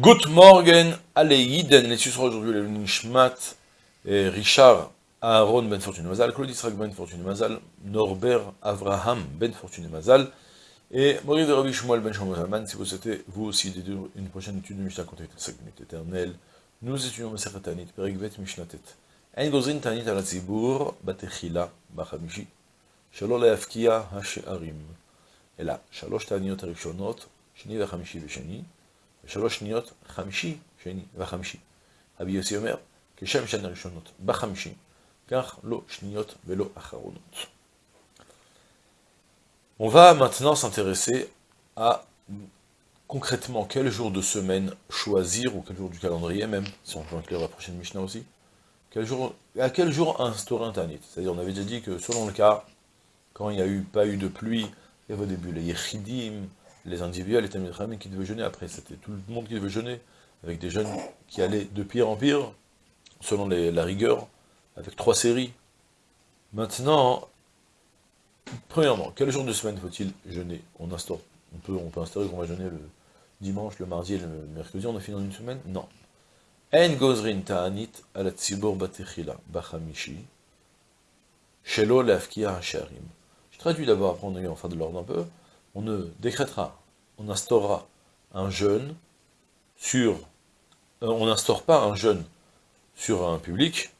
Good morgen, allez Yiden, les sera aujourd'hui le Nishmat, Richard Aaron Ben Fortune Mazal, Claude Israq Ben Fortune Mazal, Norbert Avraham Ben Fortune Mazal, et Maurice de Rabbi Shmuel Ben si vous souhaitez vous aussi une prochaine étude de Mishnah contre la éternelle, nous étudions Maseret Tanit, Perikvet Mishnatet. En gozin Tanit al Tzibur, Batechila, Bachamishi, Shalol Leafkia Hashearim. Là, Shalosh Taniyot Arishonot, Shni Vachamishi Veshani, שלוש שניות, חמישי, שני וחמישי. רבי יוסי אומר, כשם שנה ראשונות בחמישי, כך לא שניות ולא אחרונות. On va maintenant s'intéresser à concrètement quel jour de semaine choisir, ou quel jour du calendrier même, si on peut inclure la prochaine Mishnah aussi, quel jour, à quel jour instaurer un Tanit. C'est-à-dire, on avait déjà dit que selon le cas, quand il n'y a eu, pas eu de pluie, il y avait au début les Yechidim, les individuels, les Tamil qui devaient jeûner après. C'était tout le monde qui devait jeûner, avec des jeunes qui allaient de pire en pire, selon la rigueur, avec trois séries. Maintenant, premièrement, quel jour de semaine faut-il jeûner? On instaure, on peut, on instaurer qu'on va jeûner le dimanche, le mardi et le mercredi, on a fini dans une semaine? Non. Je traduis d'abord, après on fin de l'ordre un peu, on ne décrétera, on instaurera un jeûne sur, euh, on n'instaure pas un jeûne sur un public,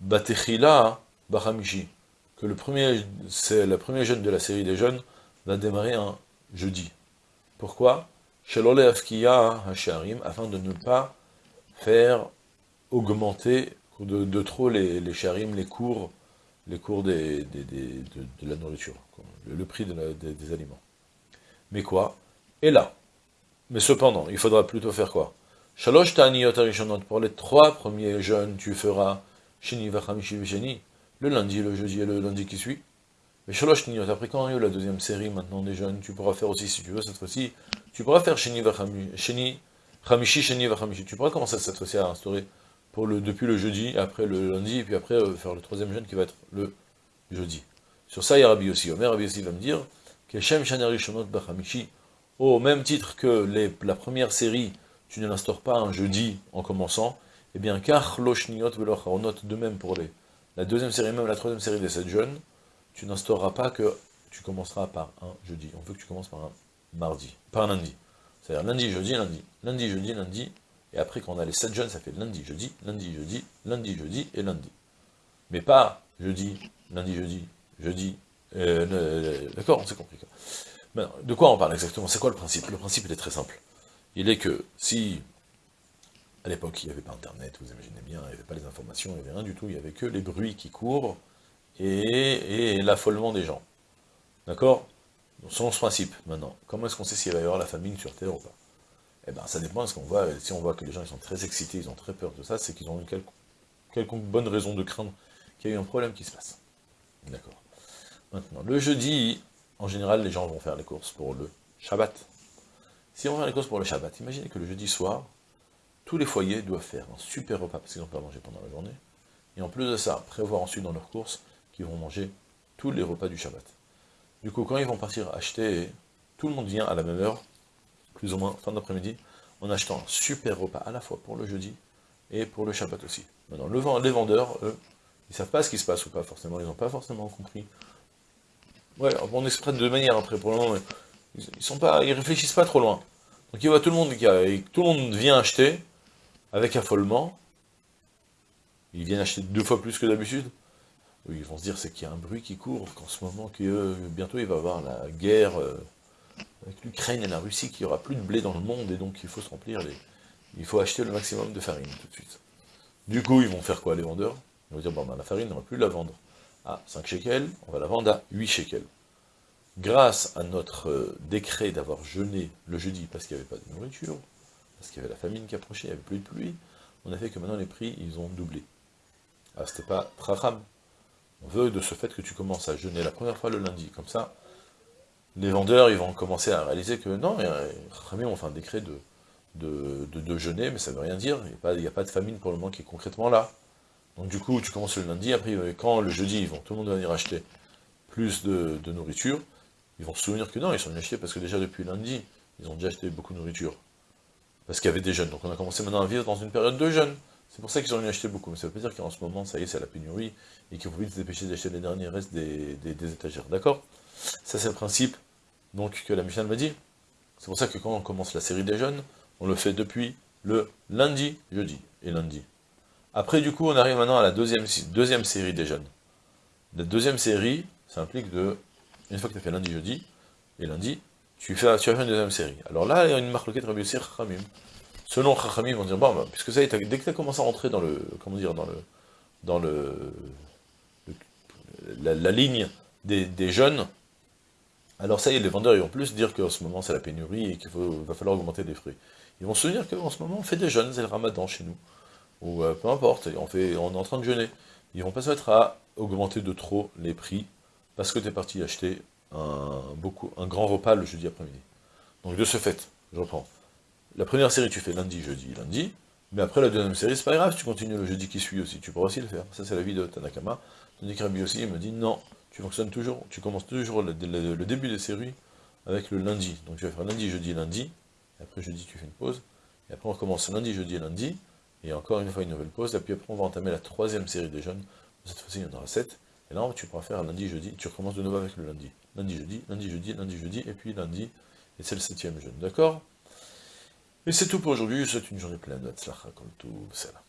Batechila Bahamishi, que le premier, c'est la première jeûne de la série des jeûnes, va démarrer un jeudi. Pourquoi? Shalole Afkiya Hasharim, afin de ne pas faire augmenter de, trop les, les sharim, les cours, les cours des, de, la nourriture, le, prix des aliments. Mais quoi? Et là. Mais cependant, il faudra plutôt faire quoi? Shalosh pour les trois premiers jeunes, tu feras Shini Vachamishi le lundi, le jeudi et le lundi qui suit. Mais Shalosh Niyot, après quand il y a eu la deuxième série maintenant des jeunes, tu pourras faire aussi, si tu veux, cette fois-ci, tu pourras faire Shini Vachamishi, Shini Vachamishi, tu pourras commencer cette fois-ci à instaurer depuis le jeudi, après le lundi, et puis après euh, faire le troisième jeune qui va être le jeudi. Sur ça, il y a Rabbi aussi. Omer Rabbi aussi va me dire, au même titre que la première série, tu ne l'instaures pas un jeudi en commençant, eh bien, car de même pour les, la deuxième série, même la troisième série des sept jeunes, tu n'instaureras pas que tu commenceras par un jeudi. On veut que tu commences par un mardi, par un lundi. C'est-à-dire lundi, jeudi, lundi, lundi, jeudi, lundi, et après quand on a les sept jeunes, ça fait lundi, jeudi, lundi, jeudi, lundi, jeudi et lundi. Mais pas jeudi, lundi, jeudi, jeudi, euh, D'accord, on s'est compris. de quoi on parle exactement? C'est quoi le principe? Le principe, il est très simple. Il est que si, à l'époque, il n'y avait pas Internet, vous imaginez bien, il n'y avait pas les informations, il n'y avait rien du tout, il n'y avait que les bruits qui courent et, l'affolement des gens. D'accord? Selon ce principe, maintenant, comment est-ce qu'on sait s'il va y avoir la famine sur Terre ou pas? Eh bien, ça dépend, est-ce qu'on voit, si on voit que les gens ils sont très excités, ils ont très peur de ça, c'est qu'ils ont une quelconque bonne raison de craindre qu'il y ait un problème qui se passe. D'accord Maintenant, le jeudi, en général, les gens vont faire les courses pour le Shabbat. Si on va faire les courses pour le Shabbat, imaginez que le jeudi soir, tous les foyers doivent faire un super repas, parce qu'ils n'ont pas mangé pendant la journée, et en plus de ça, prévoir ensuite dans leurs courses qu'ils vont manger tous les repas du Shabbat. Du coup, quand ils vont partir acheter, tout le monde vient à la même heure, plus ou moins fin d'après-midi, en achetant un super repas à la fois pour le jeudi et pour le Shabbat aussi. Maintenant, les vendeurs, eux, ils savent pas ce qui se passe ou pas forcément, ils n'ont pas forcément compris Ouais, on exprime de manière après, pour le moment, ils, sont pas, ils réfléchissent pas trop loin. Donc il voit tout le monde tout le monde vient acheter, avec affolement, ils viennent acheter deux fois plus que d'habitude, ils vont se dire c'est qu'il y a un bruit qui court, qu'en ce moment, que bientôt il va y avoir la guerre euh, avec l'Ukraine et la Russie, qu'il n'y aura plus de blé dans le monde, et donc il faut se remplir les... Il faut acheter le maximum de farine tout de suite. Du coup, ils vont faire quoi les vendeurs? Ils vont dire, bon ben la farine, on ne va plus la vendre à 5 shekels, on va la vendre à 8 shekels. Grâce à notre euh, décret d'avoir jeûné le jeudi parce qu'il n'y avait pas de nourriture, parce qu'il y avait la famine qui approchait, il n'y avait plus de pluie, on a fait que maintenant les prix, ils ont doublé. Ah, c'était pas tracham. On veut de ce fait que tu commences à jeûner la première fois le lundi, comme ça, les vendeurs, ils vont commencer à réaliser que non, Rami on fait un décret de, de, jeûner, mais ça ne veut rien dire, il n'y a, pas de famine pour le moment qui est concrètement là. Donc du coup, tu commences le lundi, après quand le jeudi, ils vont, tout le monde va venir acheter plus de, nourriture, ils vont se souvenir que non, ils sont venus acheter parce que déjà depuis lundi, ils ont déjà acheté beaucoup de nourriture. parce qu'il y avait des jeunes. Donc on a commencé maintenant à vivre dans une période de jeûne. C'est pour ça qu'ils ont eu acheté beaucoup. Mais ça veut pas dire qu'en ce moment, ça y est, c'est la pénurie, et qu'il faut vite se dépêcher d'acheter les derniers restes des, étagères. D'accord? Ça, c'est le principe donc, que la Michel m'a dit. C'est pour ça que quand on commence la série des jeunes, on le fait depuis le lundi, jeudi et lundi. Après, du coup, on arrive maintenant à la deuxième, série des jeunes. La deuxième série, ça implique de, une fois que tu as fait lundi, jeudi et lundi, tu, fais, tu vas faire une deuxième série. Alors là, il y a une marque de Rabbi Khamim. Selon Chachamim, ils vont dire, bon, bah, puisque ça, dès que tu as commencé à rentrer dans le, comment dire, dans le, dans le, la, ligne des, jeunes, alors ça y est, les vendeurs, ils vont plus dire qu'en ce moment, c'est la pénurie et qu'il va falloir augmenter les fruits. Ils vont se dire qu'en ce moment, on fait des jeunes, c'est le ramadan chez nous. Ou euh, peu importe, on, fait, on est en train de jeûner. Ils vont pas se mettre à augmenter de trop les prix parce que tu es parti acheter un, un grand repas le jeudi après-midi. Donc de ce fait, je reprends. La première série, tu fais lundi, jeudi, lundi, mais après la deuxième série, c'est pas grave, tu continues le jeudi qui suit aussi, tu pourras aussi le faire. Ça, c'est la vie de Tanakama. Tandis que aussi, il me dit, non, tu fonctionnes toujours, tu commences toujours le, début des séries avec le lundi. Donc tu vas faire lundi, jeudi, lundi, et après jeudi, tu fais une pause, et après on recommence lundi, jeudi, lundi, et encore une fois une nouvelle pause, et puis après on va entamer la troisième série des jeunes, cette fois-ci il y en aura sept, et là tu pourras faire lundi, jeudi, tu recommences de nouveau avec le lundi. Lundi, jeudi, lundi, jeudi, lundi, jeudi, et puis lundi, et c'est le septième jeûne, d'accord? Et c'est tout pour aujourd'hui, je souhaite une journée pleine de comme tout, c'est là.